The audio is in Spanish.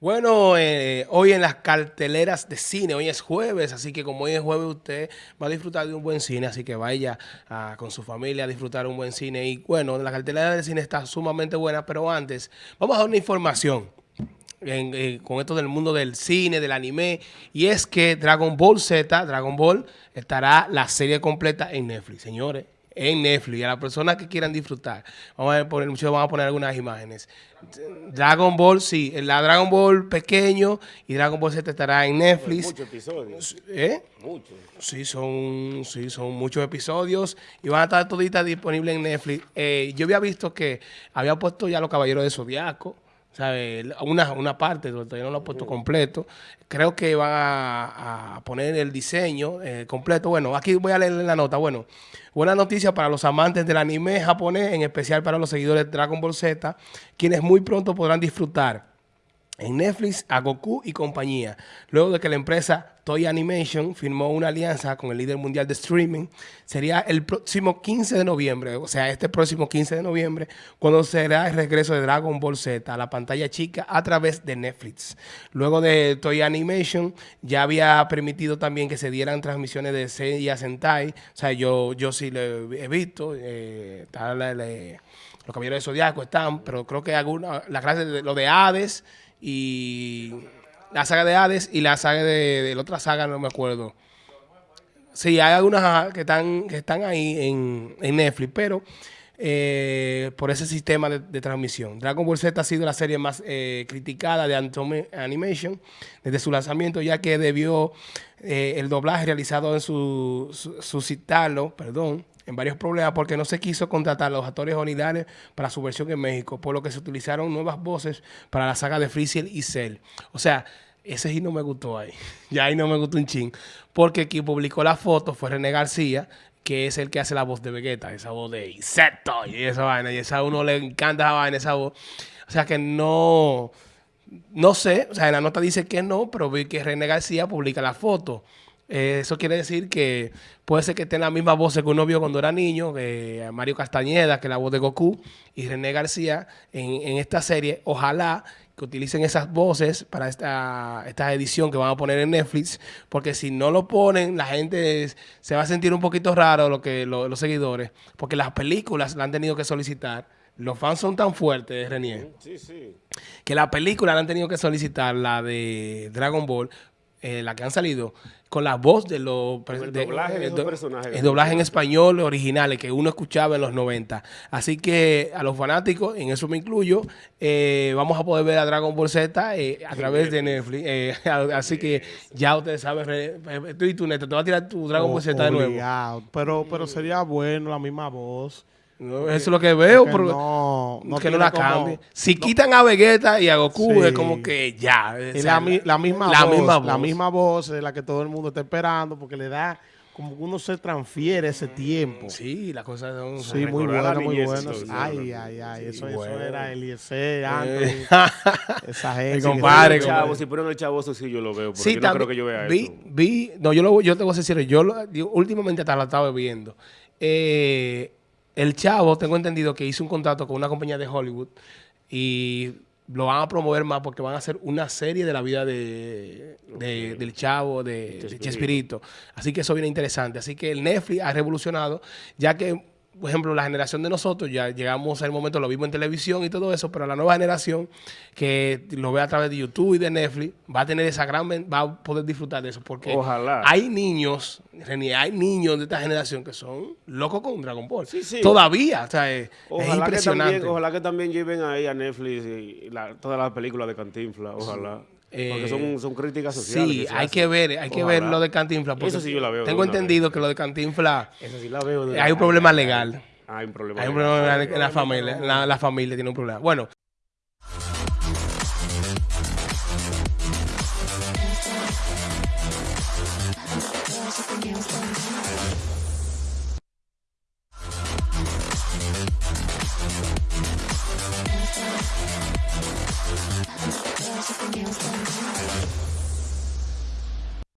Bueno, eh, hoy en las carteleras de cine, hoy es jueves, así que como hoy es jueves usted va a disfrutar de un buen cine, así que vaya ah, con su familia a disfrutar un buen cine. Y bueno, la cartelera de cine está sumamente buena, pero antes vamos a dar una información. Eh, con esto del mundo del cine, del anime, y es que Dragon Ball Z, Dragon Ball, estará la serie completa en Netflix, señores en Netflix. A las personas que quieran disfrutar, vamos a poner, muchos van a poner algunas imágenes. Dragon Ball, sí, la Dragon Ball pequeño y Dragon Ball Z estará en Netflix. Muchos episodios. ¿Eh? Muchos. Sí, son, sí, son muchos episodios y van a estar toditas disponibles en Netflix. Eh, yo había visto que había puesto ya Los Caballeros de Zodiaco. ¿Sabe? Una, una parte, todavía no lo he puesto completo. Creo que van a, poner el diseño eh, completo. Bueno, aquí voy a leer la nota. Bueno, buena noticia para los amantes del anime japonés, en especial para los seguidores de Dragon Ball Z, quienes muy pronto podrán disfrutar en Netflix a Goku y compañía. Luego de que la empresa Toy Animation firmó una alianza con el líder mundial de streaming, sería el próximo 15 de noviembre, o sea, este próximo 15 de noviembre, cuando será el regreso de Dragon Ball Z a la pantalla chica a través de Netflix. Luego de Toy Animation, ya había permitido también que se dieran transmisiones de Seiya Sentai, o sea, yo, yo sí lo he visto, eh, los caballeros de Zodiaco están, pero creo que alguna, la clase de lo de Hades, y la saga de Hades y la saga de, la otra saga, no me acuerdo. Sí, hay algunas que están, que están ahí en, Netflix, pero eh, por ese sistema de, transmisión. Dragon Ball Z ha sido la serie más eh, criticada de Antome Animation desde su lanzamiento, ya que debió eh, el doblaje realizado en su, su, suscitarlo, perdón, en varios problemas porque no se quiso contratar a los actores originales para su versión en México, por lo que se utilizaron nuevas voces para la saga de Freezer y Cell. O sea, ese sí no me gustó ahí. ya ahí no me gustó un ching. Porque quien publicó la foto fue René García, que es el que hace la voz de Vegeta, esa voz de insecto y esa vaina. Y esa a uno le encanta esa vaina, esa voz. O sea que no... No sé, o sea, en la nota dice que no, pero vi que René García publica la foto. Eh, eso quiere decir que puede ser que estén la misma voz que uno vio cuando era niño, que Mario Castañeda, que es la voz de Goku, y René García en, esta serie. Ojalá que utilicen esas voces para esta, esta edición que van a poner en Netflix, porque si no lo ponen, la gente se va a sentir un poquito raro lo que los seguidores, porque las películas la han tenido que solicitar. Los fans son tan fuertes, René, sí, sí. que la película la han tenido que solicitar, la de Dragon Ball, eh, la que han salido, con la voz de los el doblaje de, personajes. El doblaje en español originales que uno escuchaba en los 90. Así que a los fanáticos, en eso me incluyo, eh, vamos a poder ver a Dragon Ball Z eh, a través de Netflix. así que ya ustedes saben, tú y tú, Neto, te vas a tirar tu Dragon Ball Z de nuevo. Pero, pero sería bueno la misma voz eso es lo que veo, pero no, no que no la cambie. Si quitan a Vegeta y a Goku, es como que ya. la, misma voz, La misma voz es la que todo el mundo está esperando porque le da como que uno se transfiere ese tiempo. Sí, las cosas son... Sí, muy buenas, muy buenas. Ay, ay, ay, eso, eso era Eliezer, Anthony, esa gente. Mi compadre. Chavo, si ponen el chavo, eso sí yo lo veo, sí, yo no creo que yo vea vi, eso. Vi, no, yo, lo, yo te voy a decir, yo, lo, últimamente hasta lo estaba viendo. Eh el chavo, tengo entendido que hizo un contrato con una compañía de Hollywood y lo van a promover más porque van a hacer una serie de la vida de, del chavo, de, Chespirito. Así que eso viene interesante. Así que el Netflix ha revolucionado, ya que por ejemplo, la generación de nosotros, ya llegamos al momento, lo vimos en televisión y todo eso, pero la nueva generación que lo ve a través de YouTube y de Netflix, va a tener esa gran, va a poder disfrutar de eso, porque hay niños, hay niños de esta generación que son locos con Dragon Ball. Todavía, o sea, es, impresionante. Que también, ojalá que también lleven ahí a Netflix y todas las películas de Cantinflas, ojalá. Porque son, son, críticas sociales. Sí, hay que ver, hay que ver lo de Cantinflas. Eso sí yo la veo. Tengo entendido que lo de Cantinflas. Eso sí la veo. hay un problema legal. Hay un problema. Hay un problema en la familia. La, la familia tiene un problema. Bueno.